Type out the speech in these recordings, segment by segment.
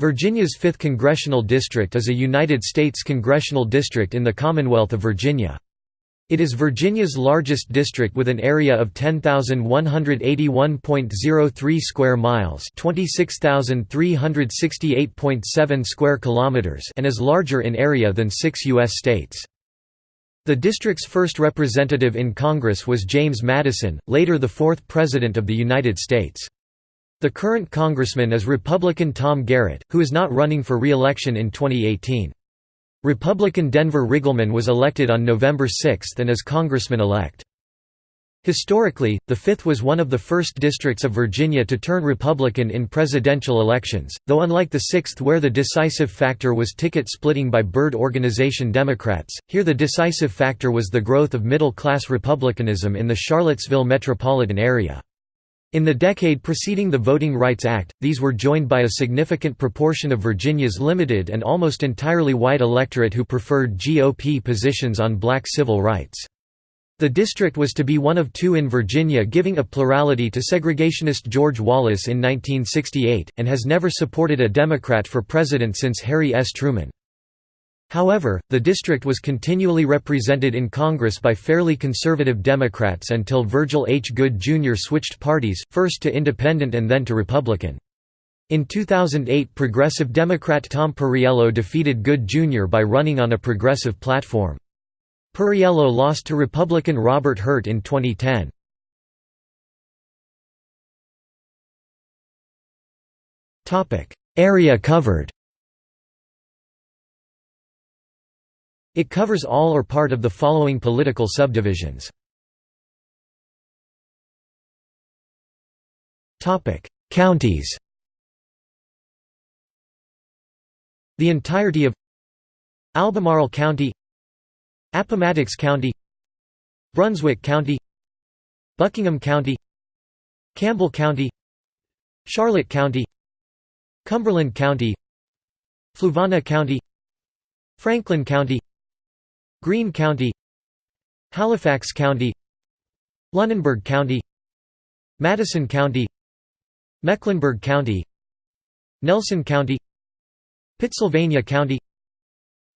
Virginia's 5th Congressional District is a United States congressional district in the Commonwealth of Virginia. It is Virginia's largest district with an area of 10,181.03 square miles, 26,368.7 square kilometers, and is larger in area than 6 US states. The district's first representative in Congress was James Madison, later the fourth President of the United States. The current congressman is Republican Tom Garrett, who is not running for re-election in 2018. Republican Denver Riggleman was elected on November 6 and is congressman-elect. Historically, the 5th was one of the first districts of Virginia to turn Republican in presidential elections, though unlike the 6th where the decisive factor was ticket splitting by Byrd Organization Democrats, here the decisive factor was the growth of middle-class Republicanism in the Charlottesville metropolitan area. In the decade preceding the Voting Rights Act, these were joined by a significant proportion of Virginia's limited and almost entirely white electorate who preferred GOP positions on black civil rights. The district was to be one of two in Virginia giving a plurality to segregationist George Wallace in 1968, and has never supported a Democrat for president since Harry S. Truman. However, the district was continually represented in Congress by fairly conservative Democrats until Virgil H. Goode Jr. switched parties, first to Independent and then to Republican. In 2008 Progressive Democrat Tom Perriello defeated Goode Jr. by running on a progressive platform. Perriello lost to Republican Robert Hurt in 2010. Area covered It covers all or part of the following political subdivisions. Counties The entirety of Albemarle County Appomattox County Brunswick County Buckingham County Campbell County Charlotte County Cumberland County Fluvanna County Franklin County Greene County Halifax County Lunenburg County Madison County Mecklenburg County Nelson County Pittsylvania County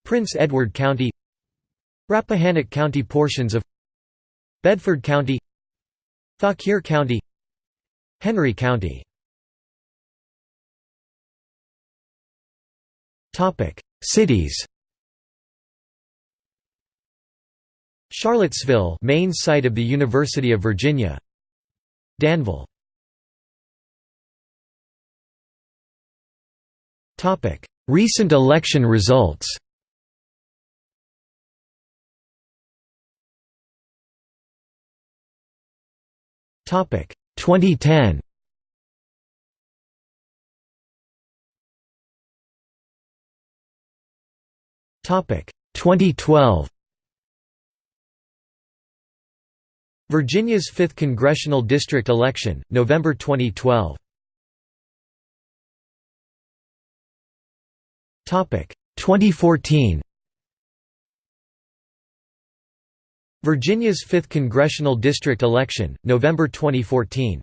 Prince Edward County Rappahannock County Portions of Bedford County Fauquier County Henry County. Cities Charlottesville main site of the University of Virginia. Danville. Recent election results. Topic 2010 Topic 2012 Virginia's 5th Congressional District election, November 2012 Topic 2014 Virginia's 5th Congressional District election, November 2014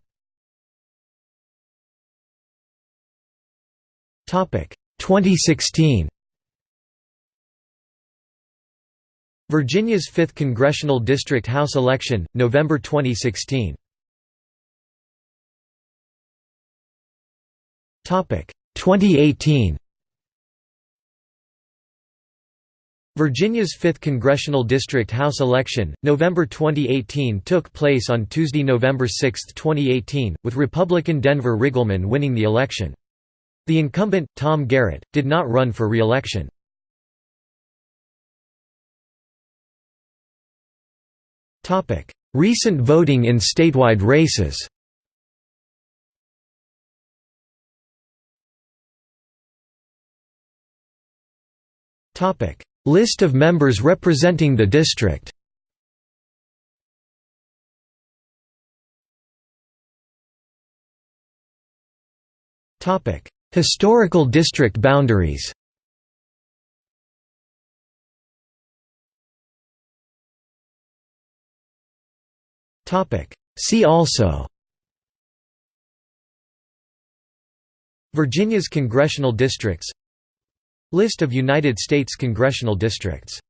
Topic 2016 Virginia's 5th Congressional District House election, November 2016 2018 Virginia's 5th Congressional District House election, November 2018 took place on Tuesday, November 6, 2018, with Republican Denver Riggleman winning the election. The incumbent, Tom Garrett, did not run for re-election. Recent voting in statewide races. List of members representing the district. Historical district boundaries See also. Virginia's congressional districts. List of United States congressional districts